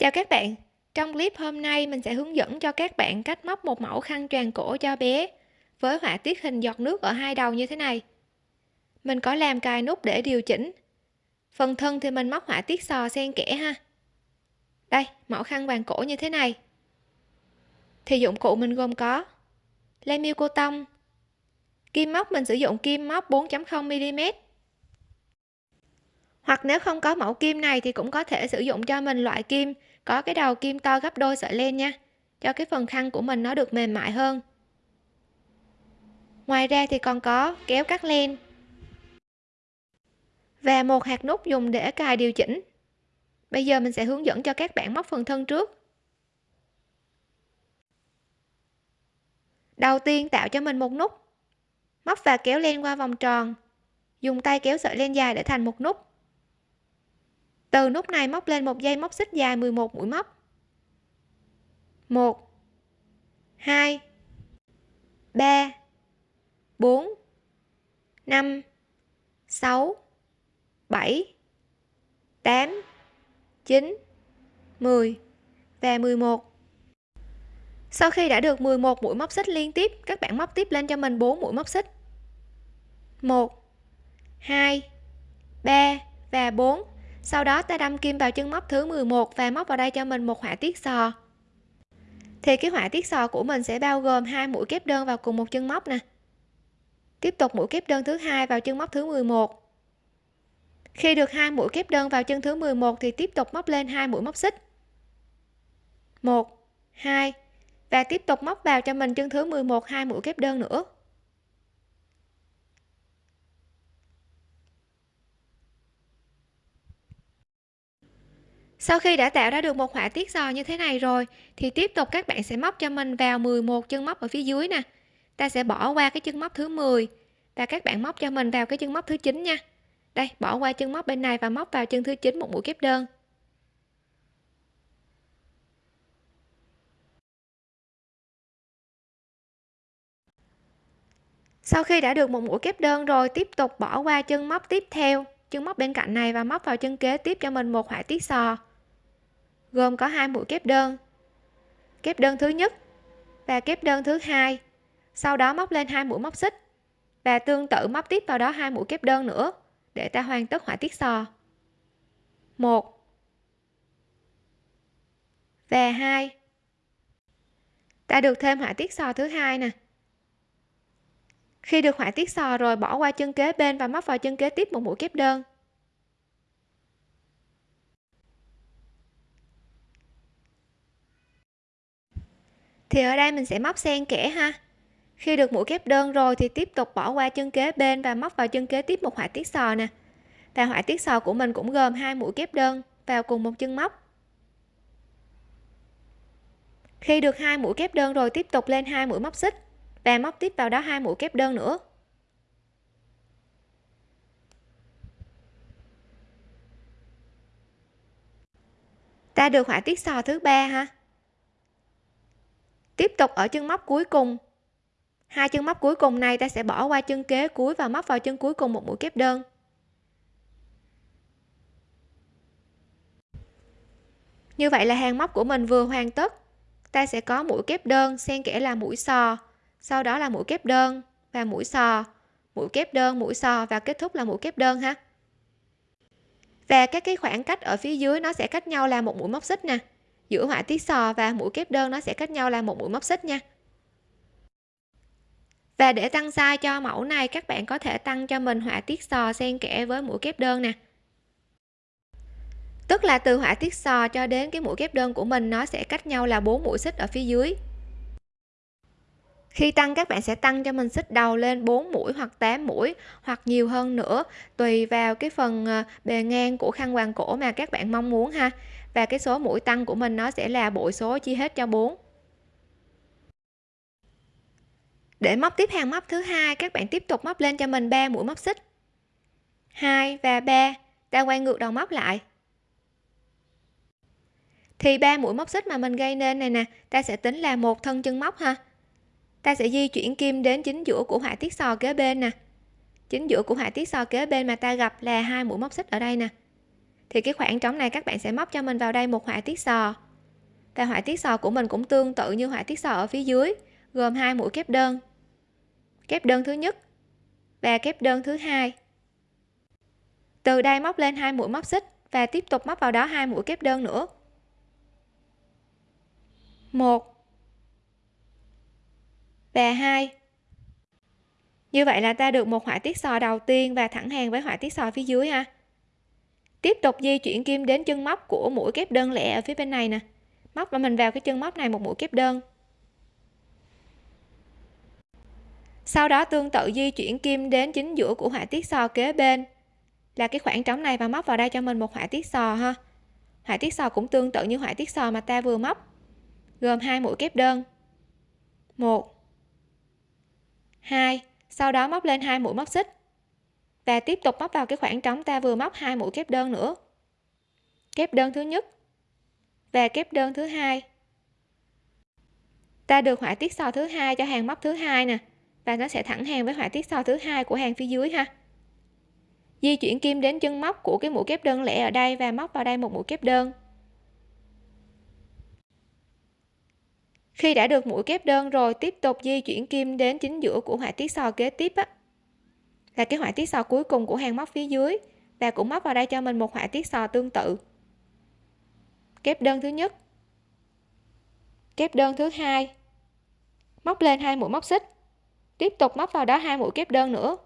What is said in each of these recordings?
Chào các bạn, trong clip hôm nay mình sẽ hướng dẫn cho các bạn cách móc một mẫu khăn tràn cổ cho bé với họa tiết hình giọt nước ở hai đầu như thế này. Mình có làm cài nút để điều chỉnh. Phần thân thì mình móc họa tiết sò xen kẽ ha. Đây, mẫu khăn vàng cổ như thế này. Thì dụng cụ mình gồm có len miêu cô tông, kim móc mình sử dụng kim móc 4.0 mm hoặc nếu không có mẫu kim này thì cũng có thể sử dụng cho mình loại kim có cái đầu kim to gấp đôi sợi len nha. Cho cái phần khăn của mình nó được mềm mại hơn. Ngoài ra thì còn có kéo cắt len. Và một hạt nút dùng để cài điều chỉnh. Bây giờ mình sẽ hướng dẫn cho các bạn móc phần thân trước. Đầu tiên tạo cho mình một nút. Móc và kéo len qua vòng tròn. Dùng tay kéo sợi len dài để thành một nút từ nút này móc lên một dây móc xích dài 11 mũi móc. 1 2 3 4 5 6 7 8 9 10 và 11 sau khi đã được 11 mũi móc xích liên tiếp, các bạn móc tiếp lên cho mình 4 mũi móc xích. 1 2 3 và 4 sau đó, ta đâm kim vào chân móc thứ 11 và móc vào đây cho mình một họa tiết sò. Thì cái họa tiết sò của mình sẽ bao gồm hai mũi kép đơn vào cùng một chân móc nè. Tiếp tục mũi kép đơn thứ hai vào chân móc thứ 11 khi được hai mũi kép đơn vào chân thứ 11 thì tiếp tục móc lên hai mũi móc xích. 1 2 và tiếp tục móc vào cho mình chân thứ 11 hai mũi kép đơn nữa. Sau khi đã tạo ra được một họa tiết giò như thế này rồi, thì tiếp tục các bạn sẽ móc cho mình vào 11 chân móc ở phía dưới nè. Ta sẽ bỏ qua cái chân móc thứ 10 và các bạn móc cho mình vào cái chân móc thứ 9 nha. Đây, bỏ qua chân móc bên này và móc vào chân thứ 9 một mũi kép đơn. Sau khi đã được một mũi kép đơn rồi, tiếp tục bỏ qua chân móc tiếp theo, chân móc bên cạnh này và móc vào chân kế tiếp cho mình một họa tiết sò gồm có hai mũi kép đơn. Kép đơn thứ nhất và kép đơn thứ hai, sau đó móc lên hai mũi móc xích và tương tự móc tiếp vào đó hai mũi kép đơn nữa để ta hoàn tất họa tiết sò. Một và hai. Ta được thêm họa tiết sò thứ hai nè. Khi được họa tiết sò rồi bỏ qua chân kế bên và móc vào chân kế tiếp một mũi kép đơn. Thì ở đây mình sẽ móc xen kẽ ha. Khi được mũi kép đơn rồi thì tiếp tục bỏ qua chân kế bên và móc vào chân kế tiếp một họa tiết sò nè. Và họa tiết sò của mình cũng gồm hai mũi kép đơn vào cùng một chân móc. Khi được hai mũi kép đơn rồi tiếp tục lên hai mũi móc xích và móc tiếp vào đó hai mũi kép đơn nữa. Ta được họa tiết sò thứ ba ha tiếp tục ở chân móc cuối cùng. Hai chân móc cuối cùng này ta sẽ bỏ qua chân kế cuối và móc vào chân cuối cùng một mũi kép đơn. Như vậy là hàng móc của mình vừa hoàn tất. Ta sẽ có mũi kép đơn xen kẽ là mũi sò, sau đó là mũi kép đơn và mũi sò, mũi kép đơn, mũi sò và kết thúc là mũi kép đơn ha. Và các cái khoảng cách ở phía dưới nó sẽ cách nhau là một mũi móc xích nè giữa họa tiết sò và mũi kép đơn, nó sẽ cách nhau là một mũi móc xích nha. Và để tăng size cho mẫu này, các bạn có thể tăng cho mình họa tiết sò xen kẽ với mũi kép đơn nè. Tức là từ họa tiết sò cho đến cái mũi kép đơn của mình, nó sẽ cách nhau là bốn mũi xích ở phía dưới. Khi tăng, các bạn sẽ tăng cho mình xích đầu lên 4 mũi hoặc 8 mũi hoặc nhiều hơn nữa, tùy vào cái phần ờ, bề ngang của khăn quàng cổ mà các bạn mong muốn ha và cái số mũi tăng của mình nó sẽ là bội số chia hết cho 4 để móc tiếp hàng móc thứ hai, các bạn tiếp tục móc lên cho mình 3 mũi móc xích. 2 và 3 ta quay ngược đầu móc lại. Thì ba mũi móc xích mà mình gây nên này nè, ta sẽ tính là một thân chân móc ha. Ta sẽ di chuyển kim đến chính giữa của họa tiết sò kế bên nè. Chính giữa của họa tiết sò kế bên mà ta gặp là hai mũi móc xích ở đây nè thì cái khoảng trống này các bạn sẽ móc cho mình vào đây một họa tiết sò. Và họa tiết sò của mình cũng tương tự như họa tiết sò ở phía dưới, gồm hai mũi kép đơn. Kép đơn thứ nhất và kép đơn thứ hai. Từ đây móc lên hai mũi móc xích và tiếp tục móc vào đó hai mũi kép đơn nữa. Một và hai. Như vậy là ta được một họa tiết sò đầu tiên và thẳng hàng với họa tiết sò phía dưới ha tiếp tục di chuyển kim đến chân móc của mũi kép đơn lẻ ở phía bên này nè. Móc và mình vào cái chân móc này một mũi kép đơn. Sau đó tương tự di chuyển kim đến chính giữa của họa tiết sò kế bên. Là cái khoảng trống này và móc vào đây cho mình một họa tiết sò ha. Họa tiết sò cũng tương tự như họa tiết sò mà ta vừa móc. Gồm hai mũi kép đơn. Một. Hai. Sau đó móc lên hai mũi móc xích và tiếp tục móc vào cái khoảng trống ta vừa móc hai mũi kép đơn nữa. Kép đơn thứ nhất và kép đơn thứ hai. Ta được họa tiết sò thứ hai cho hàng móc thứ hai nè, và nó sẽ thẳng hàng với họa tiết sò thứ hai của hàng phía dưới ha. Di chuyển kim đến chân móc của cái mũi kép đơn lẻ ở đây và móc vào đây một mũi kép đơn. Khi đã được mũi kép đơn rồi, tiếp tục di chuyển kim đến chính giữa của họa tiết sò kế tiếp á là cái họa tiết sò cuối cùng của hàng móc phía dưới. Và cũng móc vào đây cho mình một họa tiết sò tương tự. Kép đơn thứ nhất. Kép đơn thứ hai. Móc lên hai mũi móc xích. Tiếp tục móc vào đó hai mũi kép đơn nữa.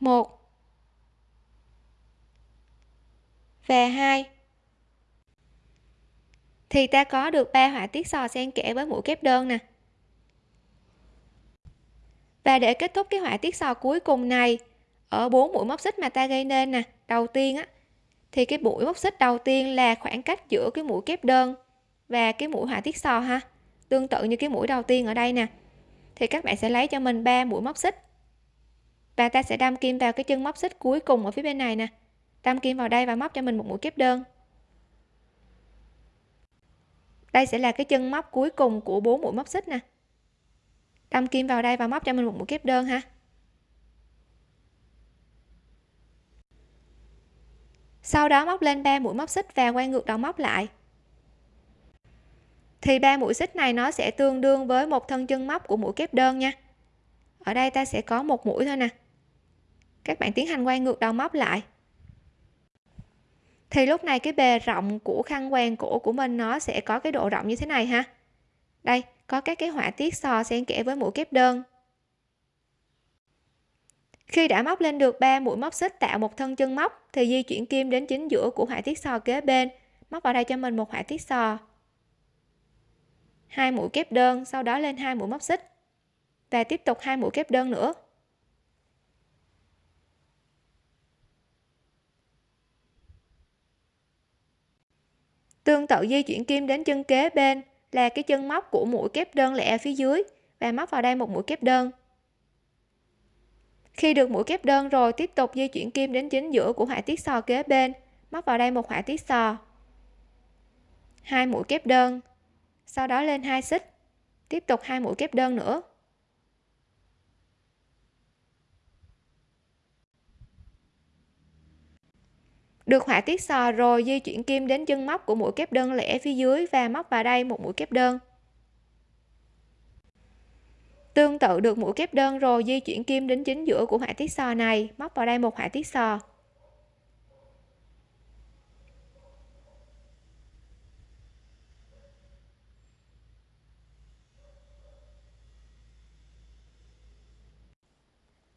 Một. Và hai. Thì ta có được ba họa tiết sò xen kẽ với mũi kép đơn nè và để kết thúc cái họa tiết sò cuối cùng này, ở bốn mũi móc xích mà ta gây nên nè, đầu tiên á, thì cái mũi móc xích đầu tiên là khoảng cách giữa cái mũi kép đơn và cái mũi họa tiết sò ha. Tương tự như cái mũi đầu tiên ở đây nè. Thì các bạn sẽ lấy cho mình ba mũi móc xích. Và ta sẽ đâm kim vào cái chân móc xích cuối cùng ở phía bên này nè. Đâm kim vào đây và móc cho mình một mũi kép đơn. Đây sẽ là cái chân móc cuối cùng của bốn mũi móc xích nè đâm kim vào đây và móc cho mình một mũi kép đơn ha. Sau đó móc lên ba mũi móc xích và quay ngược đầu móc lại. Thì ba mũi xích này nó sẽ tương đương với một thân chân móc của mũi kép đơn nha. Ở đây ta sẽ có một mũi thôi nè. Các bạn tiến hành quay ngược đầu móc lại. Thì lúc này cái bề rộng của khăn quàng cổ của mình nó sẽ có cái độ rộng như thế này ha. Đây có các cái họa tiết sò xen kẽ với mũi kép đơn. Khi đã móc lên được 3 mũi móc xích tạo một thân chân móc, thì di chuyển kim đến chính giữa của họa tiết sò kế bên. Móc vào đây cho mình một họa tiết sò hai mũi kép đơn, sau đó lên hai mũi móc xích. Và tiếp tục hai mũi kép đơn nữa. Tương tự di chuyển kim đến chân kế bên là cái chân móc của mũi kép đơn lẻ phía dưới. Và móc vào đây một mũi kép đơn. Khi được mũi kép đơn rồi, tiếp tục di chuyển kim đến chính giữa của họa tiết sò kế bên. Móc vào đây một họa tiết sò. Hai mũi kép đơn. Sau đó lên hai xích. Tiếp tục hai mũi kép đơn nữa. Được họa tiết sò rồi, di chuyển kim đến chân móc của mũi kép đơn lẻ phía dưới và móc vào đây một mũi kép đơn. Tương tự được mũi kép đơn rồi, di chuyển kim đến chính giữa của họa tiết sò này, móc vào đây một họa tiết sò.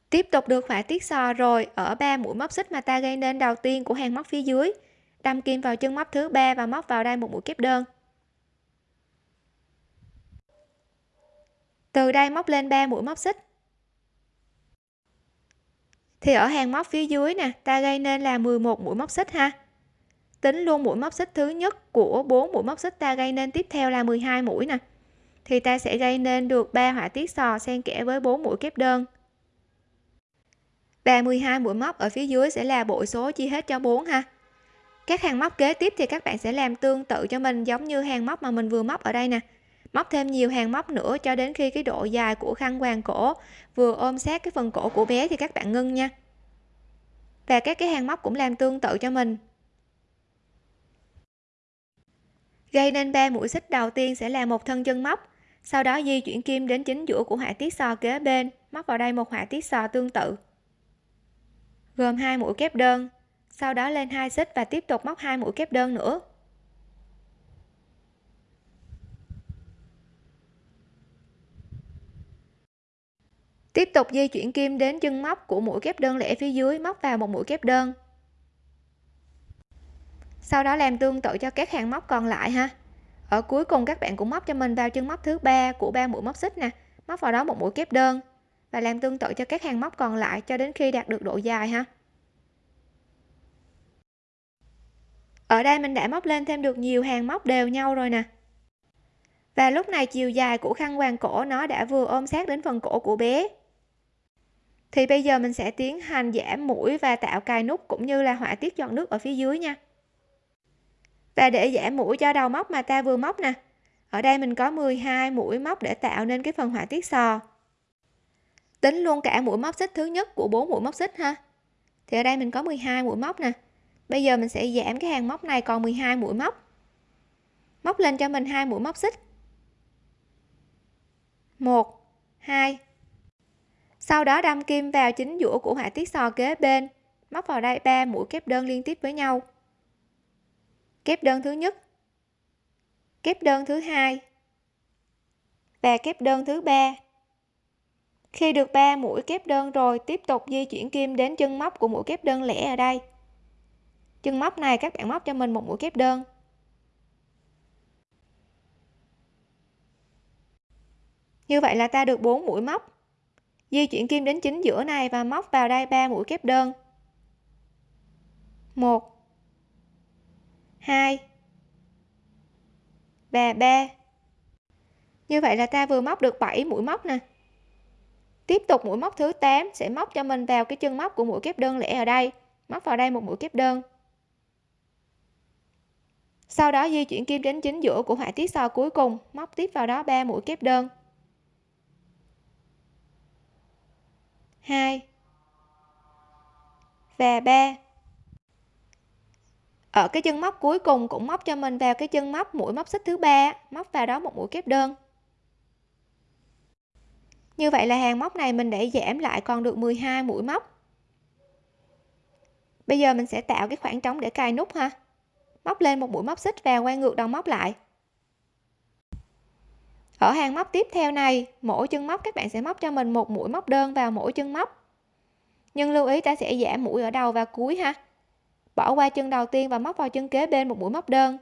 Tiếp tục được họa tiết sò rồi ở ba mũi móc xích mà ta gây nên đầu tiên của hàng móc phía dưới. Đâm kim vào chân móc thứ ba và móc vào đây một mũi kép đơn. Từ đây móc lên 3 mũi móc xích. Thì ở hàng móc phía dưới nè, ta gây nên là 11 mũi móc xích ha. Tính luôn mũi móc xích thứ nhất của 4 mũi móc xích ta gây nên tiếp theo là 12 mũi nè. Thì ta sẽ gây nên được 3 họa tiết sò xen kẽ với 4 mũi kép đơn và 12 mũi móc ở phía dưới sẽ là bội số chia hết cho 4 ha. Các hàng móc kế tiếp thì các bạn sẽ làm tương tự cho mình giống như hàng móc mà mình vừa móc ở đây nè. Móc thêm nhiều hàng móc nữa cho đến khi cái độ dài của khăn quàng cổ vừa ôm sát cái phần cổ của bé thì các bạn ngưng nha. Và các cái hàng móc cũng làm tương tự cho mình. Gây nên 3 mũi xích đầu tiên sẽ là một thân chân móc, sau đó di chuyển kim đến chính giữa của họa tiết sò kế bên, móc vào đây một họa tiết sò tương tự gồm hai mũi kép đơn, sau đó lên hai xích và tiếp tục móc hai mũi kép đơn nữa. Tiếp tục di chuyển kim đến chân móc của mũi kép đơn lẻ phía dưới, móc vào một mũi kép đơn. Sau đó làm tương tự cho các hàng móc còn lại ha. Ở cuối cùng các bạn cũng móc cho mình vào chân móc thứ ba của ba mũi móc xích nè, móc vào đó một mũi kép đơn và làm tương tự cho các hàng móc còn lại cho đến khi đạt được độ dài ha? Ở đây mình đã móc lên thêm được nhiều hàng móc đều nhau rồi nè. Và lúc này chiều dài của khăn quàng cổ nó đã vừa ôm sát đến phần cổ của bé. Thì bây giờ mình sẽ tiến hành giảm mũi và tạo cài nút cũng như là họa tiết giọt nước ở phía dưới nha. Và để giảm mũi cho đầu móc mà ta vừa móc nè. Ở đây mình có 12 mũi móc để tạo nên cái phần họa tiết sò tính luôn cả mũi móc xích thứ nhất của bốn mũi móc xích ha. Thì ở đây mình có 12 mũi móc nè. Bây giờ mình sẽ giảm cái hàng móc này còn 12 mũi móc. Móc lên cho mình hai mũi móc xích. 1 2 sau đó đâm kim vào chính giữa của họa tiết sò kế bên. Móc vào đây ba mũi kép đơn liên tiếp với nhau. Kép đơn thứ nhất. Kép đơn thứ hai. Và kép đơn thứ ba khi được 3 mũi kép đơn rồi, tiếp tục di chuyển kim đến chân móc của mũi kép đơn lẻ ở đây. Chân móc này các bạn móc cho mình một mũi kép đơn. Như vậy là ta được 4 mũi móc. Di chuyển kim đến chính giữa này và móc vào đây 3 mũi kép đơn. 1 2 và 3 như vậy là ta vừa móc được 7 mũi móc nè tiếp tục mũi móc thứ 8 sẽ móc cho mình vào cái chân móc của mũi kép đơn lẻ ở đây. Móc vào đây một mũi kép đơn. Sau đó di chuyển kim đến chính giữa của họa tiết sò cuối cùng, móc tiếp vào đó 3 mũi kép đơn. 2 và 3 ở cái chân móc cuối cùng cũng móc cho mình vào cái chân móc mũi móc xích thứ ba, móc vào đó một mũi kép đơn như vậy là hàng móc này mình để giảm lại còn được 12 mũi móc. Bây giờ mình sẽ tạo cái khoảng trống để cài nút ha. Móc lên một mũi móc xích và quay ngược đầu móc lại. Ở hàng móc tiếp theo này, mỗi chân móc các bạn sẽ móc cho mình một mũi móc đơn vào mỗi chân móc. Nhưng lưu ý ta sẽ giảm mũi ở đầu và cuối ha. Bỏ qua chân đầu tiên và móc vào chân kế bên một mũi móc đơn.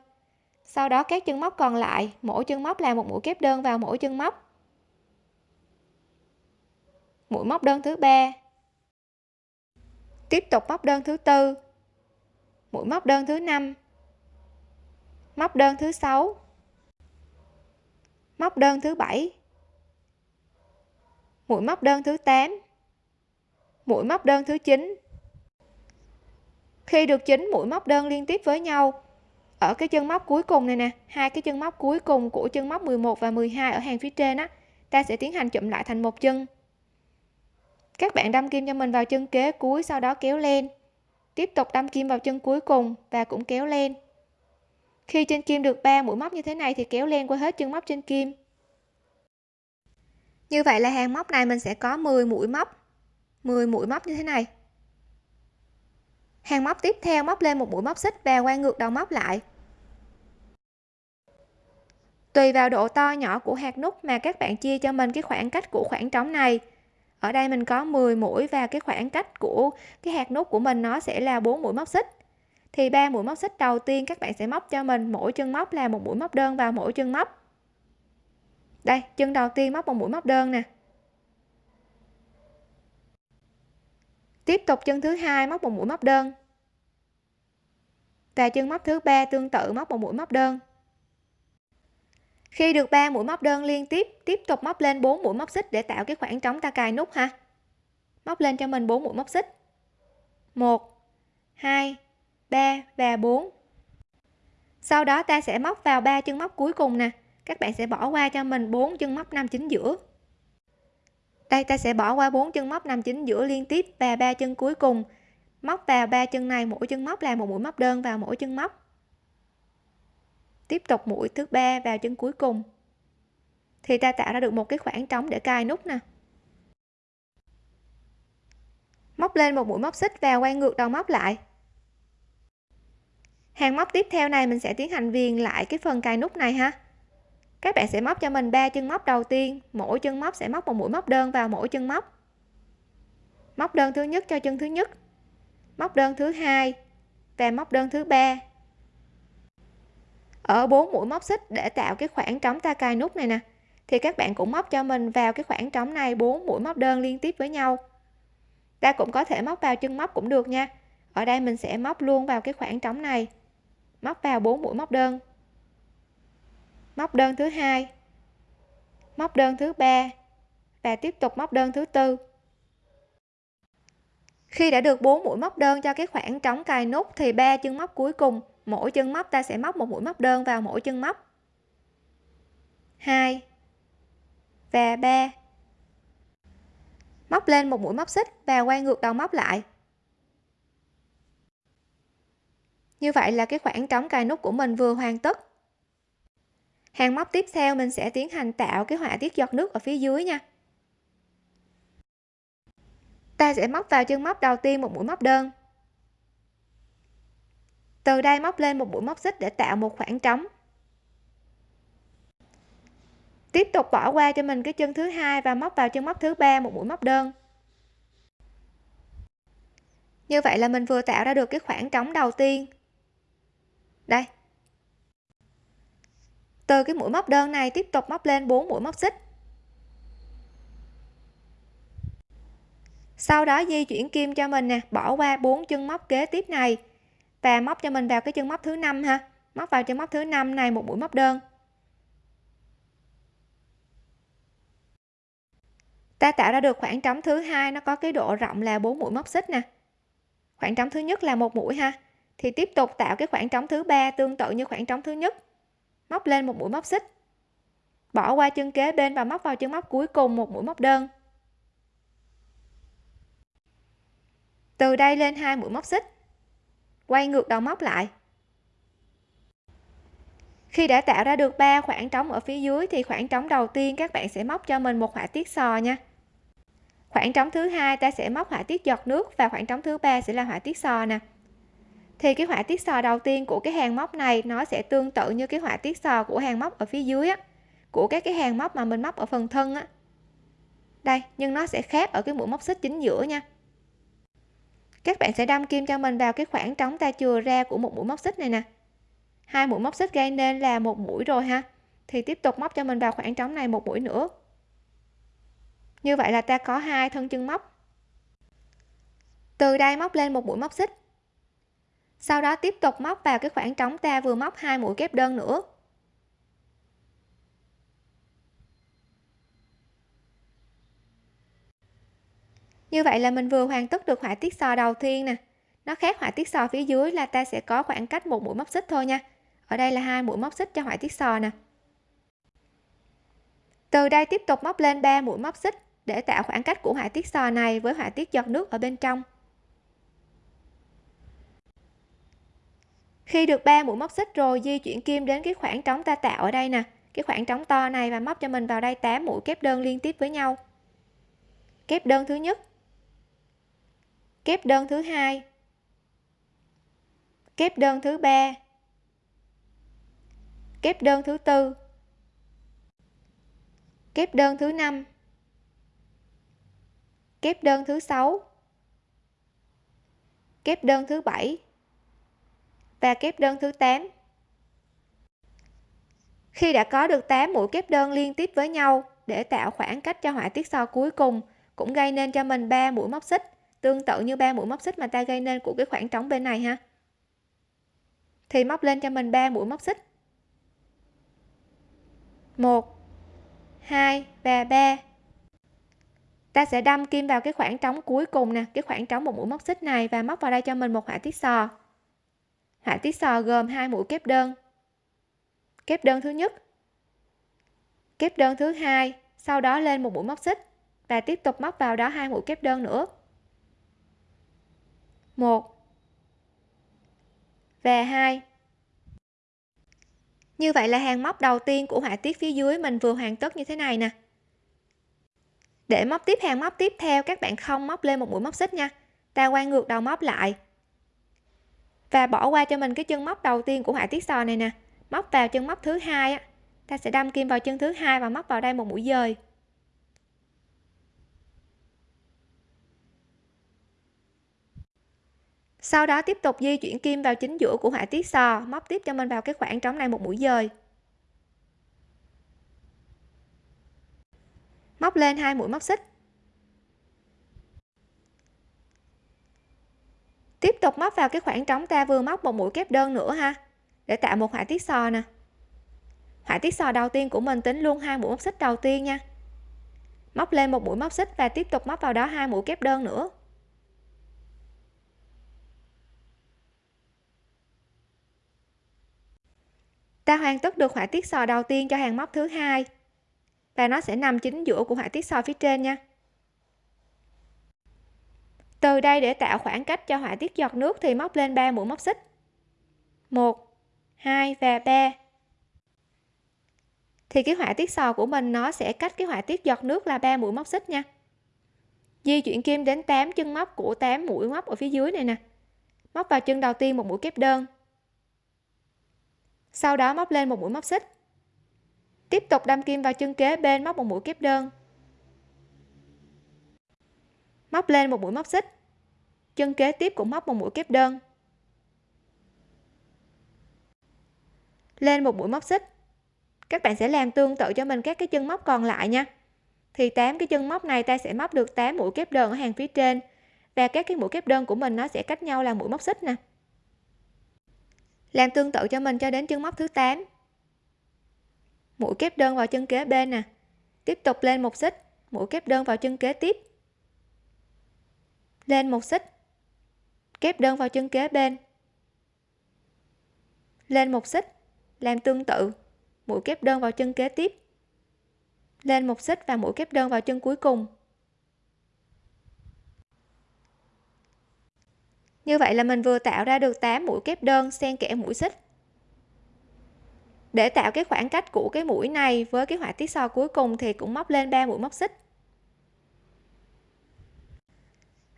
Sau đó các chân móc còn lại, mỗi chân móc là một mũi kép đơn vào mỗi chân móc mũi móc đơn thứ ba. Tiếp tục móc đơn thứ tư. Mũi móc đơn thứ năm. Móc đơn thứ sáu. Móc đơn thứ bảy. Mũi móc đơn thứ 8 mũi móc đơn thứ 9 khi được 9 mũi móc đơn liên tiếp với nhau, ở cái chân móc cuối cùng này nè, hai cái chân móc cuối cùng của chân móc 11 và 12 ở hàng phía trên á, ta sẽ tiến hành chụm lại thành một chân các bạn đâm kim cho mình vào chân kế cuối, sau đó kéo lên. Tiếp tục đâm kim vào chân cuối cùng và cũng kéo lên. Khi trên kim được 3 mũi móc như thế này thì kéo lên qua hết chân móc trên kim. Như vậy là hàng móc này mình sẽ có 10 mũi móc. 10 mũi móc như thế này. Hàng móc tiếp theo móc lên một mũi móc xích và quay ngược đầu móc lại. Tùy vào độ to nhỏ của hạt nút mà các bạn chia cho mình cái khoảng cách của khoảng trống này ở đây mình có 10 mũi và cái khoảng cách của cái hạt nút của mình nó sẽ là 4 mũi móc xích. Thì ba mũi móc xích đầu tiên các bạn sẽ móc cho mình, mỗi chân móc là một mũi móc đơn vào mỗi chân móc. Đây, chân đầu tiên móc một mũi móc đơn nè. Tiếp tục chân thứ hai móc một mũi móc đơn. Và chân móc thứ ba tương tự móc một mũi móc đơn khi được 3 mũi móc đơn liên tiếp tiếp tục móc lên 4 mũi móc xích để tạo cái khoảng trống ta cài nút ha. Móc lên cho mình 4 mũi móc xích. 1 2 3 và 4 sau đó ta sẽ móc vào ba chân móc cuối cùng nè. Các bạn sẽ bỏ qua cho mình 4 chân móc nằm chính giữa. Đây, ta sẽ bỏ qua 4 chân móc nằm chính giữa liên tiếp và ba chân cuối cùng. Móc vào ba chân này mỗi chân móc là một mũi móc đơn vào mỗi chân móc tiếp tục mũi thứ ba vào chân cuối cùng. Thì ta tạo ra được một cái khoảng trống để cài nút nè. Móc lên một mũi móc xích và quay ngược đầu móc lại. Hàng móc tiếp theo này mình sẽ tiến hành viền lại cái phần cài nút này ha. Các bạn sẽ móc cho mình ba chân móc đầu tiên, mỗi chân móc sẽ móc một mũi móc đơn vào mỗi chân móc. Móc đơn thứ nhất cho chân thứ nhất, móc đơn thứ hai và móc đơn thứ ba ở bốn mũi móc xích để tạo cái khoảng trống ta cài nút này nè. Thì các bạn cũng móc cho mình vào cái khoảng trống này, bốn mũi móc đơn liên tiếp với nhau. Ta cũng có thể móc vào chân móc cũng được nha. Ở đây mình sẽ móc luôn vào cái khoảng trống này. Móc vào bốn mũi móc đơn. Móc đơn thứ hai. Móc đơn thứ ba. Và tiếp tục móc đơn thứ tư. Khi đã được 4 mũi móc đơn cho cái khoảng trống cài nút thì ba chân móc cuối cùng mỗi chân móc, ta sẽ móc một mũi móc đơn vào mỗi chân móc. 2 và 3 móc lên một mũi móc xích và quay ngược đầu móc lại. Như vậy là cái khoảng trống cài nút của mình vừa hoàn tất. Hàng móc tiếp theo mình sẽ tiến hành tạo cái họa tiết giọt nước ở phía dưới nha. Ta sẽ móc vào chân móc đầu tiên một mũi móc đơn từ đây móc lên một mũi móc xích để tạo một khoảng trống. Tiếp tục bỏ qua cho mình cái chân thứ hai và móc vào chân móc thứ ba, một mũi móc đơn. Như vậy là mình vừa tạo ra được cái khoảng trống đầu tiên. Đây. Từ cái mũi móc đơn này tiếp tục móc lên 4 mũi móc xích. Sau đó di chuyển kim cho mình nè, bỏ qua bốn chân móc kế tiếp này và móc cho mình vào cái chân móc thứ năm ha. Móc vào chân móc thứ năm này, một mũi móc đơn. Ta tạo ra được khoảng trống thứ hai, nó có cái độ rộng là 4 mũi móc xích nè. Khoảng trống thứ nhất là một mũi ha. Thì tiếp tục tạo cái khoảng trống thứ ba tương tự như khoảng trống thứ nhất. Móc lên một mũi móc xích. Bỏ qua chân kế bên và móc vào chân móc cuối cùng, một mũi móc đơn. Từ đây lên hai mũi móc xích quay ngược đầu móc lại. Khi đã tạo ra được ba khoảng trống ở phía dưới thì khoảng trống đầu tiên các bạn sẽ móc cho mình một họa tiết sò nha. Khoảng trống thứ hai ta sẽ móc họa tiết giọt nước và khoảng trống thứ ba sẽ là họa tiết sò nè. Thì cái họa tiết sò đầu tiên của cái hàng móc này nó sẽ tương tự như cái họa tiết sò của hàng móc ở phía dưới á, của các cái hàng móc mà mình móc ở phần thân á. Đây, nhưng nó sẽ khác ở cái mũi móc xích chính giữa nha các bạn sẽ đâm kim cho mình vào cái khoảng trống ta chừa ra của một mũi móc xích này nè. Hai mũi móc xích gây nên là một mũi rồi ha. Thì tiếp tục móc cho mình vào khoảng trống này một mũi nữa. Như vậy là ta có hai thân chân móc. Từ đây móc lên một mũi móc xích. Sau đó tiếp tục móc vào cái khoảng trống ta vừa móc hai mũi kép đơn nữa. Như vậy là mình vừa hoàn tất được họa tiết sò đầu tiên nè. Nó khác họa tiết sò phía dưới là ta sẽ có khoảng cách một mũi móc xích thôi nha. Ở đây là hai mũi móc xích cho họa tiết sò nè. Từ đây tiếp tục móc lên 3 mũi móc xích để tạo khoảng cách của họa tiết sò này với họa tiết giọt nước ở bên trong. Khi được 3 mũi móc xích rồi, di chuyển kim đến cái khoảng trống ta tạo ở đây nè. Cái khoảng trống to này và móc cho mình vào đây 8 mũi kép đơn liên tiếp với nhau. Kép đơn thứ nhất kép đơn thứ hai. Kép đơn thứ ba. Kép đơn thứ tư. Kép đơn thứ năm. Kép đơn thứ sáu. Kép đơn thứ bảy. Và kép đơn thứ 8 khi đã có được 8 mũi kép đơn liên tiếp với nhau để tạo khoảng cách cho họa tiết so cuối cùng, cũng gây nên cho mình 3 mũi móc xích tương tự như ba mũi móc xích mà ta gây nên của cái khoảng trống bên này ha. Thì móc lên cho mình ba mũi móc xích. 1 2 và 3 ta sẽ đâm kim vào cái khoảng trống cuối cùng nè, cái khoảng trống một mũi móc xích này và móc vào đây cho mình một họa tiết sò. Họa tiết sò gồm hai mũi kép đơn. Kép đơn thứ nhất. Kép đơn thứ hai, sau đó lên một mũi móc xích và tiếp tục móc vào đó hai mũi kép đơn nữa. 1 và 2 như vậy là hàng móc đầu tiên của họa tiết phía dưới mình vừa hoàn tất như thế này nè. Để móc tiếp hàng móc tiếp theo, các bạn không móc lên một mũi móc xích nha. Ta quay ngược đầu móc lại. Và bỏ qua cho mình cái chân móc đầu tiên của họa tiết sò này nè. Móc vào chân móc thứ hai ta sẽ đâm kim vào chân thứ hai và móc vào đây một mũi dời. Sau đó tiếp tục di chuyển kim vào chính giữa của họa tiết sò, móc tiếp cho mình vào cái khoảng trống này một mũi dời. Móc lên hai mũi móc xích. Tiếp tục móc vào cái khoảng trống ta vừa móc một mũi kép đơn nữa ha, để tạo một họa tiết sò nè. Họa tiết sò đầu tiên của mình tính luôn hai mũi móc xích đầu tiên nha. Móc lên một mũi móc xích và tiếp tục móc vào đó hai mũi kép đơn nữa. Ta hoàn tất được họa tiết sò đầu tiên cho hàng móc thứ hai. Và nó sẽ nằm chính giữa của họa tiết sò phía trên nha. Từ đây để tạo khoảng cách cho họa tiết giọt nước thì móc lên 3 mũi móc xích. 1 2 và 3 thì cái họa tiết sò của mình nó sẽ cách cái họa tiết giọt nước là 3 mũi móc xích nha. Di chuyển kim đến 8 chân móc của 8 mũi móc ở phía dưới này nè. Móc vào chân đầu tiên một mũi kép đơn sau đó móc lên một mũi móc xích. Tiếp tục đâm kim vào chân kế bên móc một mũi kép đơn. Móc lên một mũi móc xích. Chân kế tiếp cũng móc một mũi kép đơn. Lên một mũi móc xích. Các bạn sẽ làm tương tự cho mình các cái chân móc còn lại nha. Thì 8 cái chân móc này ta sẽ móc được 8 mũi kép đơn ở hàng phía trên. Và các cái mũi kép đơn của mình nó sẽ cách nhau là mũi móc xích nè làm tương tự cho mình cho đến chân móc thứ 8 mũi kép đơn vào chân kế bên nè. Tiếp tục lên một xích, mũi kép đơn vào chân kế tiếp. Lên một xích, kép đơn vào chân kế bên. Lên một xích, làm tương tự, mũi kép đơn vào chân kế tiếp. Lên một xích và mũi kép đơn vào chân cuối cùng. Như vậy là mình vừa tạo ra được 8 mũi kép đơn xen kẽ mũi xích. Để tạo cái khoảng cách của cái mũi này với cái họa tiết so cuối cùng thì cũng móc lên 3 mũi móc xích.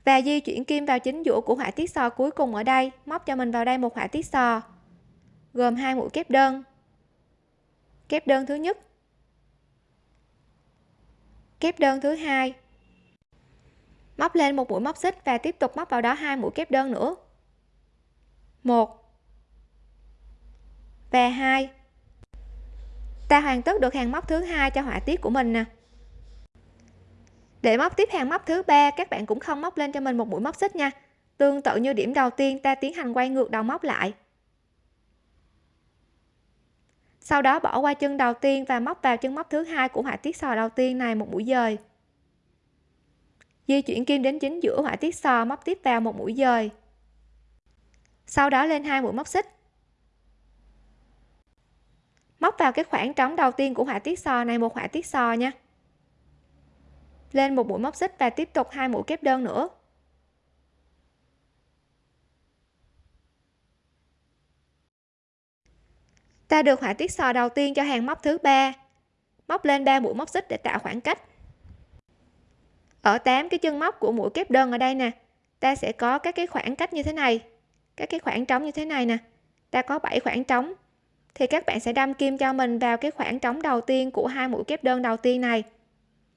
Và di chuyển kim vào chính giữa của họa tiết so cuối cùng ở đây, móc cho mình vào đây một họa tiết sò, gồm hai mũi kép đơn. Kép đơn thứ nhất. Kép đơn thứ hai móc lên một mũi móc xích và tiếp tục móc vào đó hai mũi kép đơn nữa. Một và hai. Ta hoàn tất được hàng móc thứ hai cho họa tiết của mình nè. Để móc tiếp hàng móc thứ ba, các bạn cũng không móc lên cho mình một mũi móc xích nha. Tương tự như điểm đầu tiên, ta tiến hành quay ngược đầu móc lại. Sau đó bỏ qua chân đầu tiên và móc vào chân móc thứ hai của họa tiết sò đầu tiên này một mũi dời di chuyển kim đến chính giữa họa tiết sò móc tiếp vào một mũi dời. Sau đó lên hai mũi móc xích. Móc vào cái khoảng trống đầu tiên của họa tiết sò này một họa tiết sò nha. Lên một mũi móc xích và tiếp tục hai mũi kép đơn nữa. Ta được họa tiết sò đầu tiên cho hàng móc thứ ba. Móc lên 3 mũi móc xích để tạo khoảng cách ở 8 cái chân móc của mũi kép đơn ở đây nè, ta sẽ có các cái khoảng cách như thế này, các cái khoảng trống như thế này nè. Ta có 7 khoảng trống, thì các bạn sẽ đâm kim cho mình vào cái khoảng trống đầu tiên của hai mũi kép đơn đầu tiên này.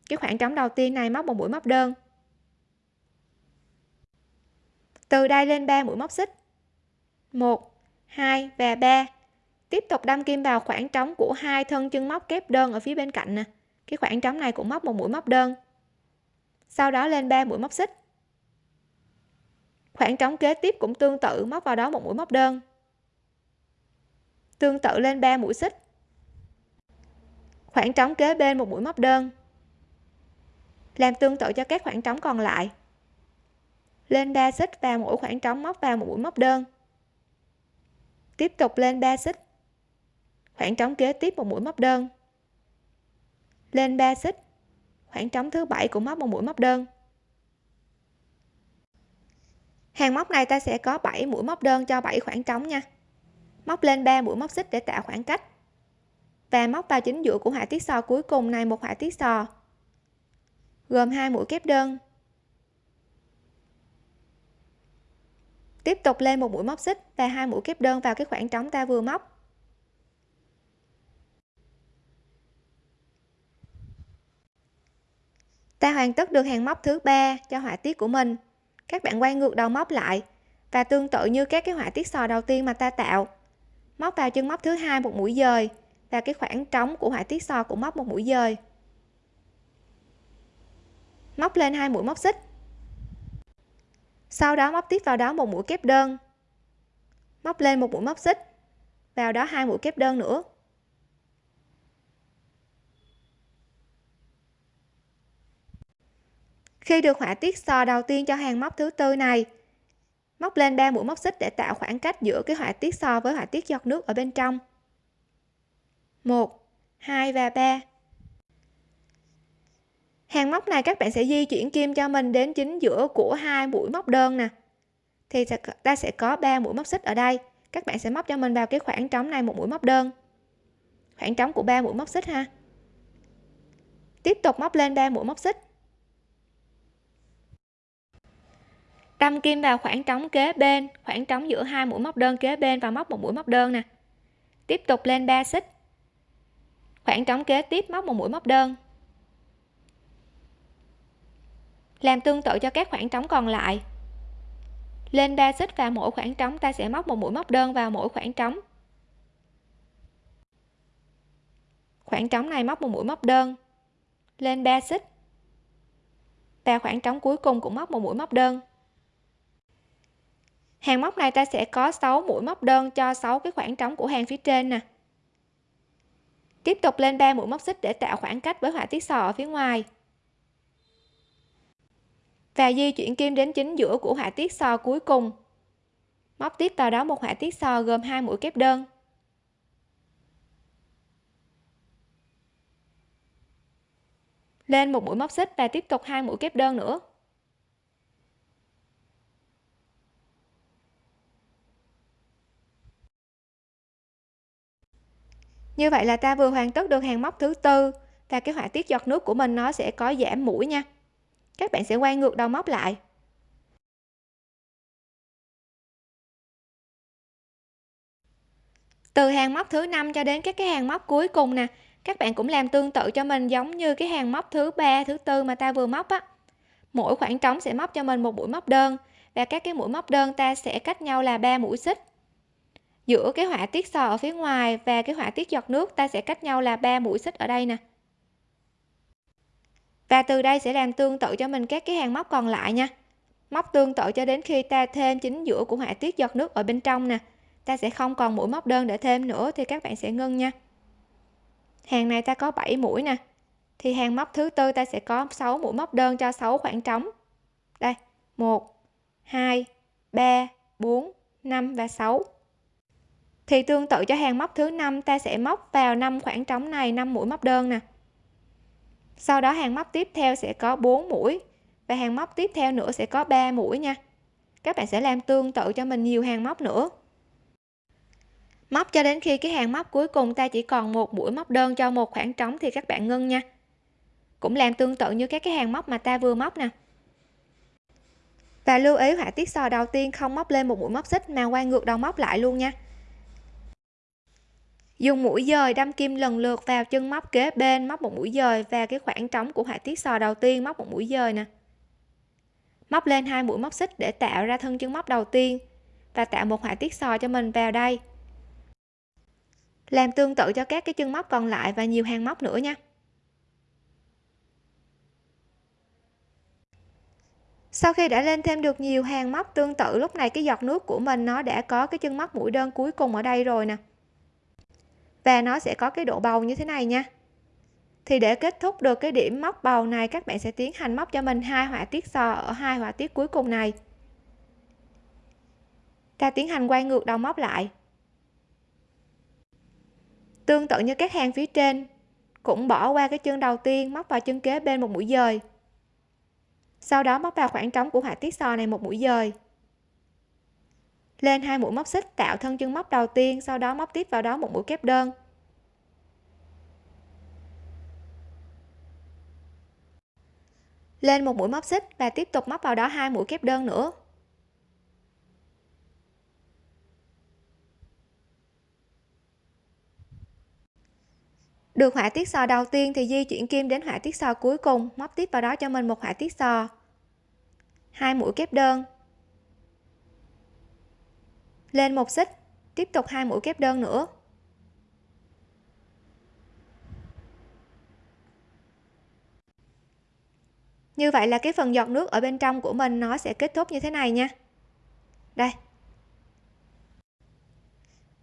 Cái khoảng trống đầu tiên này móc một mũi móc đơn. Từ đây lên 3 mũi móc xích. 1 2 và 3 tiếp tục đâm kim vào khoảng trống của hai thân chân móc kép đơn ở phía bên cạnh nè. Cái khoảng trống này cũng móc một mũi móc đơn sau đó lên 3 mũi móc xích. Khoảng trống kế tiếp cũng tương tự, móc vào đó một mũi móc đơn. Tương tự lên 3 mũi xích. Khoảng trống kế bên một mũi móc đơn. Làm tương tự cho các khoảng trống còn lại. Lên 3 xích vào mỗi khoảng trống móc vào một mũi móc đơn. Tiếp tục lên 3 xích. Khoảng trống kế tiếp một mũi móc đơn. Lên 3 xích khoảng trống thứ bảy cũng móc một mũi móc đơn. Hàng móc này ta sẽ có 7 mũi móc đơn cho 7 khoảng trống nha. Móc lên 3 mũi móc xích để tạo khoảng cách. Và móc vào chính giữa của họa tiết sò cuối cùng này một họa tiết sò, gồm hai mũi kép đơn. Tiếp tục lên một mũi móc xích và hai mũi kép đơn vào cái khoảng trống ta vừa móc. Ta hoàn tất được hàng móc thứ ba cho họa tiết của mình. Các bạn quay ngược đầu móc lại và tương tự như các cái họa tiết sò đầu tiên mà ta tạo. Móc vào chân móc thứ hai một mũi dời và cái khoảng trống của họa tiết sò cũng móc một mũi dời. Móc lên hai mũi móc xích. Sau đó móc tiếp vào đó một mũi kép đơn. Móc lên một mũi móc xích, vào đó hai mũi kép đơn nữa. Khi được họa tiết sò đầu tiên cho hàng móc thứ tư này. Móc lên 3 mũi móc xích để tạo khoảng cách giữa cái họa tiết sò với họa tiết giọt nước ở bên trong. 1 2 và 3 hàng móc này các bạn sẽ di chuyển kim cho mình đến chính giữa của hai mũi móc đơn nè. Thì ta sẽ có 3 mũi móc xích ở đây. Các bạn sẽ móc cho mình vào cái khoảng trống này một mũi móc đơn. Khoảng trống của 3 mũi móc xích ha. Tiếp tục móc lên 3 mũi móc xích. Đâm kim vào khoảng trống kế bên, khoảng trống giữa hai mũi móc đơn kế bên và móc một mũi móc đơn nè. Tiếp tục lên 3 xích. Khoảng trống kế tiếp móc một mũi móc đơn. Làm tương tự cho các khoảng trống còn lại. Lên 3 xích và mỗi khoảng trống ta sẽ móc một mũi móc đơn vào mỗi khoảng trống. Khoảng trống này móc một mũi móc đơn. Lên 3 xích. Và khoảng trống cuối cùng cũng móc một mũi móc đơn hàng móc này ta sẽ có 6 mũi móc đơn cho 6 cái khoảng trống của hàng phía trên nè. Tiếp tục lên 3 mũi móc xích để tạo khoảng cách với họa tiết sò ở phía ngoài. Và di chuyển kim đến chính giữa của họa tiết sò cuối cùng. Móc tiếp vào đó một họa tiết sò gồm hai mũi kép đơn. Lên một mũi móc xích và tiếp tục hai mũi kép đơn nữa. Như vậy là ta vừa hoàn tất được hàng móc thứ tư và cái họa tiết giọt nước của mình nó sẽ có giảm mũi nha. Các bạn sẽ quay ngược đầu móc lại. Từ hàng móc thứ năm cho đến các cái hàng móc cuối cùng nè, các bạn cũng làm tương tự cho mình giống như cái hàng móc thứ ba, thứ tư mà ta vừa móc á. Mỗi khoảng trống sẽ móc cho mình một mũi móc đơn và các cái mũi móc đơn ta sẽ cách nhau là ba mũi xích giữa cái họa tiết sò ở phía ngoài và cái họa tiết giọt nước, ta sẽ cách nhau là 3 mũi xích ở đây nè. Và từ đây sẽ làm tương tự cho mình các cái hàng móc còn lại nha. Móc tương tự cho đến khi ta thêm chính giữa của họa tiết giọt nước ở bên trong nè. Ta sẽ không còn mũi móc đơn để thêm nữa thì các bạn sẽ ngưng nha. Hàng này ta có 7 mũi nè. Thì hàng móc thứ tư ta sẽ có 6 mũi móc đơn cho 6 khoảng trống. Đây 1 2 3 4 5 và 6 thì tương tự cho hàng móc thứ năm, ta sẽ móc vào năm khoảng trống này 5 mũi móc đơn nè. Sau đó hàng móc tiếp theo sẽ có 4 mũi và hàng móc tiếp theo nữa sẽ có 3 mũi nha. Các bạn sẽ làm tương tự cho mình nhiều hàng móc nữa. Móc cho đến khi cái hàng móc cuối cùng ta chỉ còn một mũi móc đơn cho một khoảng trống thì các bạn ngưng nha. Cũng làm tương tự như các cái hàng móc mà ta vừa móc nè. Và lưu ý họa tiết sò đầu tiên không móc lên một mũi móc xích mà quay ngược đầu móc lại luôn nha dùng mũi dời đâm kim lần lượt vào chân móc kế bên, móc một mũi dời và cái khoảng trống của họa tiết sò đầu tiên, móc một mũi dời nè. Móc lên hai mũi móc xích để tạo ra thân chân móc đầu tiên và tạo một họa tiết sò cho mình vào đây. Làm tương tự cho các cái chân móc còn lại và nhiều hàng móc nữa nha. Sau khi đã lên thêm được nhiều hàng móc tương tự, lúc này cái giọt nước của mình nó đã có cái chân móc mũi đơn cuối cùng ở đây rồi nè và nó sẽ có cái độ bầu như thế này nha. Thì để kết thúc được cái điểm móc bầu này, các bạn sẽ tiến hành móc cho mình hai họa tiết sò ở hai họa tiết cuối cùng này. Ta tiến hành quay ngược đầu móc lại. Tương tự như các hàng phía trên, cũng bỏ qua cái chân đầu tiên, móc vào chân kế bên một mũi dời. Sau đó móc vào khoảng trống của họa tiết sò này một mũi dời lên hai mũi móc xích, tạo thân chân móc đầu tiên, sau đó móc tiếp vào đó một mũi kép đơn. Lên một mũi móc xích và tiếp tục móc vào đó hai mũi kép đơn nữa. Được họa tiết sò đầu tiên thì di chuyển kim đến họa tiết sò cuối cùng, móc tiếp vào đó cho mình một họa tiết sò. Hai mũi kép đơn lên một xích, tiếp tục hai mũi kép đơn nữa. Như vậy là cái phần giọt nước ở bên trong của mình nó sẽ kết thúc như thế này nha. Đây.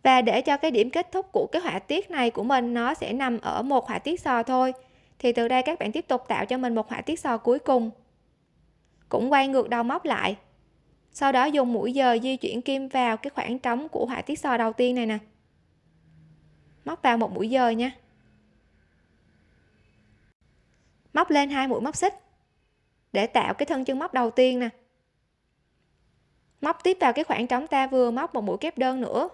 Và để cho cái điểm kết thúc của cái họa tiết này của mình nó sẽ nằm ở một họa tiết sò thôi, thì từ đây các bạn tiếp tục tạo cho mình một họa tiết sò cuối cùng. Cũng quay ngược đầu móc lại sau đó dùng mũi giờ di chuyển kim vào cái khoảng trống của họa tiết sò đầu tiên này nè. Móc vào một mũi giờ nha. Móc lên hai mũi móc xích để tạo cái thân chân móc đầu tiên nè. Móc tiếp vào cái khoảng trống ta vừa móc một mũi kép đơn nữa.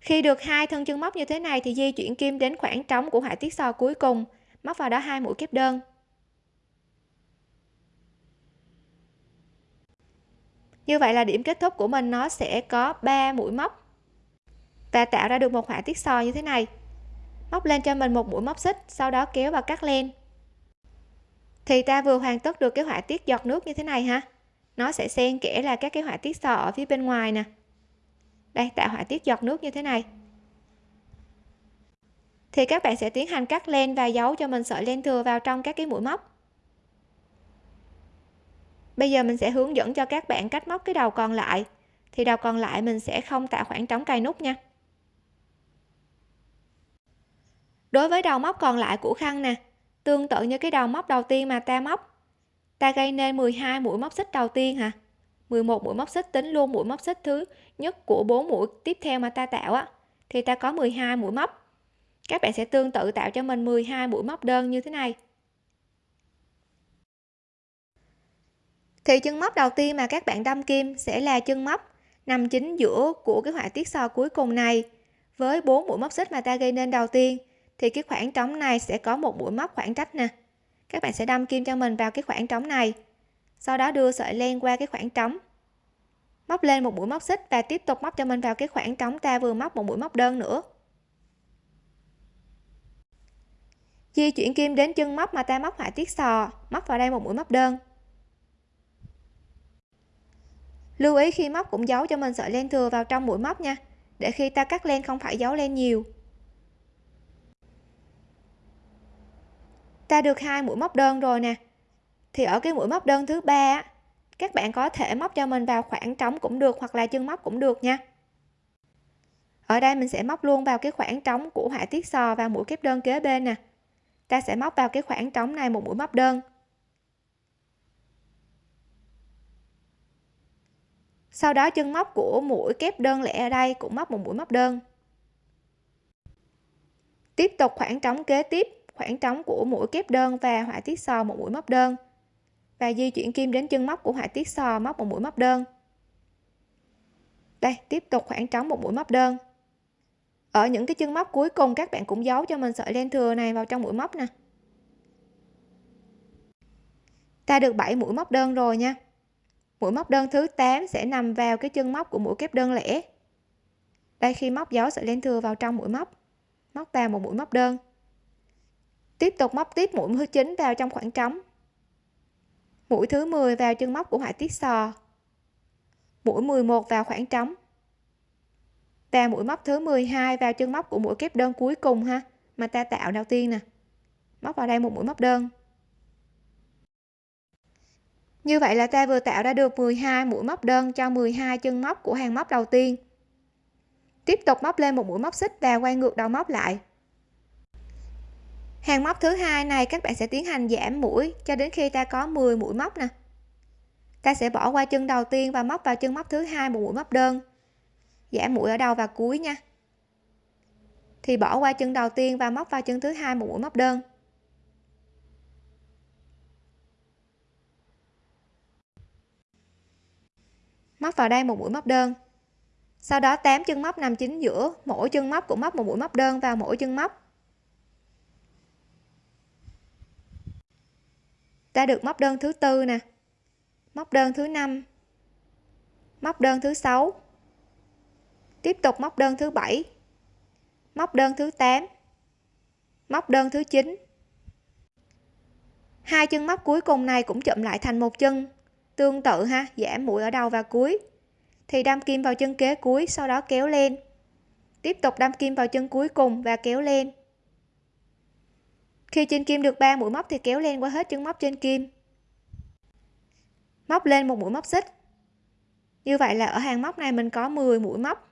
Khi được hai thân chân móc như thế này thì di chuyển kim đến khoảng trống của họa tiết sò cuối cùng. Móc vào đó hai mũi kép đơn. Như vậy là điểm kết thúc của mình, nó sẽ có 3 mũi móc. Và tạo ra được một họa tiết sò như thế này. Móc lên cho mình một mũi móc xích, sau đó kéo và cắt len thì ta vừa hoàn tất được cái họa tiết giọt nước như thế này ha. Nó sẽ xen kẽ là các cái họa tiết sò ở phía bên ngoài nè. Đây, tạo họa tiết giọt nước như thế này. Thì các bạn sẽ tiến hành cắt len và giấu cho mình sợi len thừa vào trong các cái mũi móc bây giờ mình sẽ hướng dẫn cho các bạn cách móc cái đầu còn lại. Thì đầu còn lại mình sẽ không tạo khoảng trống cài nút nha. Đối với đầu móc còn lại của khăn nè, tương tự như cái đầu móc đầu tiên mà ta móc. Ta gây nên 12 mũi móc xích đầu tiên hả? 11 mũi móc xích tính luôn mũi móc xích thứ nhất của 4 mũi tiếp theo mà ta tạo á, thì ta có 12 mũi móc. Các bạn sẽ tương tự tạo cho mình 12 mũi móc đơn như thế này. Thì chân móc đầu tiên mà các bạn đâm kim sẽ là chân móc nằm chính giữa của cái họa tiết sò cuối cùng này. Với bốn mũi móc xích mà ta gây nên đầu tiên, thì cái khoảng trống này sẽ có một mũi móc khoảng trách nè. Các bạn sẽ đâm kim cho mình vào cái khoảng trống này, sau đó đưa sợi len qua cái khoảng trống. Móc lên một mũi móc xích và tiếp tục móc cho mình vào cái khoảng trống ta vừa móc một mũi móc đơn nữa. Di chuyển kim đến chân móc mà ta móc họa tiết sò, móc vào đây một mũi móc đơn. Lưu ý khi móc cũng giấu cho mình sợi len thừa vào trong mũi móc nha, để khi ta cắt len không phải giấu len nhiều. Ta được hai mũi móc đơn rồi nè. Thì ở cái mũi móc đơn thứ ba các bạn có thể móc cho mình vào khoảng trống cũng được hoặc là chân móc cũng được nha. Ở đây mình sẽ móc luôn vào cái khoảng trống của họa tiết sò và mũi kép đơn kế bên nè. Ta sẽ móc vào cái khoảng trống này một mũi móc đơn. Sau đó chân móc của mũi kép đơn lẻ ở đây cũng móc một mũi móc đơn. Tiếp tục khoảng trống kế tiếp, khoảng trống của mũi kép đơn và họa tiết sò một mũi móc đơn. Và di chuyển kim đến chân móc của họa tiết sò móc một mũi móc đơn. Đây, tiếp tục khoảng trống một mũi móc đơn. Ở những cái chân móc cuối cùng, các bạn cũng giấu cho mình sợi len thừa này vào trong mũi móc nè. Ta được 7 mũi móc đơn rồi nha mũi móc đơn thứ 8 sẽ nằm vào cái chân móc của mũi kép đơn lẻ. Đây, khi móc dấu sợi len thừa vào trong mũi móc móc vào một mũi móc đơn. Tiếp tục móc tiếp mũi thứ 9 vào trong khoảng trống. Mũi thứ 10 vào chân móc của họa tiết sò. Mũi 11 vào khoảng trống. Và mũi móc thứ 12 vào chân móc của mũi kép đơn cuối cùng ha, mà ta tạo đầu tiên nè. Móc vào đây một mũi móc đơn như vậy là ta vừa tạo ra được 12 mũi móc đơn cho 12 chân móc của hàng móc đầu tiên. Tiếp tục móc lên một mũi móc xích và quay ngược đầu móc lại. Hàng móc thứ hai này các bạn sẽ tiến hành giảm mũi cho đến khi ta có 10 mũi móc nè. Ta sẽ bỏ qua chân đầu tiên và móc vào chân móc thứ hai một mũi móc đơn. Giảm mũi ở đầu và cuối nha. Thì bỏ qua chân đầu tiên và móc vào chân thứ hai một mũi móc đơn. Móc vào đây một mũi móc đơn. Sau đó 8 chân móc nằm chính giữa, mỗi chân móc cũng móc một mũi móc đơn vào mỗi chân móc. Ta được móc đơn thứ tư nè, móc đơn thứ năm, móc đơn thứ sáu, tiếp tục móc đơn thứ bảy, móc đơn thứ 8 móc đơn thứ 9 hai chân móc cuối cùng này cũng chụm lại thành một chân tương tự ha, giảm mũi ở đầu và cuối. Thì đâm kim vào chân kế cuối, sau đó kéo lên. Tiếp tục đâm kim vào chân cuối cùng và kéo lên. Khi trên kim được 3 mũi móc thì kéo lên qua hết chân móc trên kim. Móc lên một mũi móc xích. Như vậy là ở hàng móc này mình có 10 mũi móc.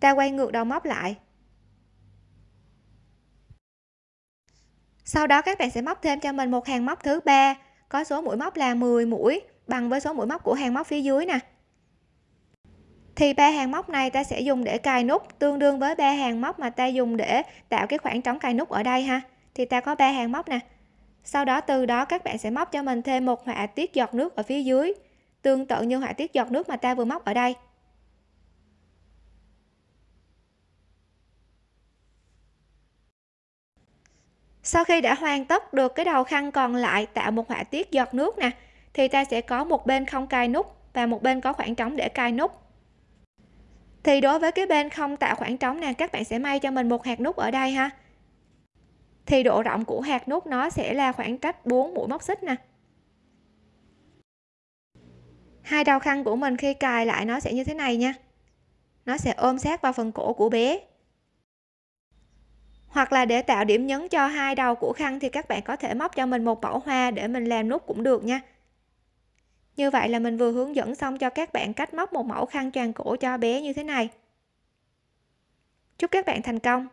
Ta quay ngược đầu móc lại. Sau đó các bạn sẽ móc thêm cho mình một hàng móc thứ ba có số mũi móc là 10 mũi bằng với số mũi móc của hàng móc phía dưới nè. Thì ba hàng móc này ta sẽ dùng để cài nút, tương đương với ba hàng móc mà ta dùng để tạo cái khoảng trống cài nút ở đây ha. Thì ta có ba hàng móc nè. Sau đó từ đó các bạn sẽ móc cho mình thêm một họa tiết giọt nước ở phía dưới, tương tự như họa tiết giọt nước mà ta vừa móc ở đây. Sau khi đã hoàn tất được cái đầu khăn còn lại tạo một họa tiết giọt nước nè, thì ta sẽ có một bên không cài nút và một bên có khoảng trống để cài nút. Thì đối với cái bên không tạo khoảng trống nè, các bạn sẽ may cho mình một hạt nút ở đây ha. Thì độ rộng của hạt nút nó sẽ là khoảng cách 4 mũi móc xích nè. Hai đầu khăn của mình khi cài lại nó sẽ như thế này nha. Nó sẽ ôm sát vào phần cổ của bé hoặc là để tạo điểm nhấn cho hai đầu của khăn thì các bạn có thể móc cho mình một mẫu hoa để mình làm nút cũng được nha. Như vậy là mình vừa hướng dẫn xong cho các bạn cách móc một mẫu khăn tràn cổ cho bé như thế này. Chúc các bạn thành công!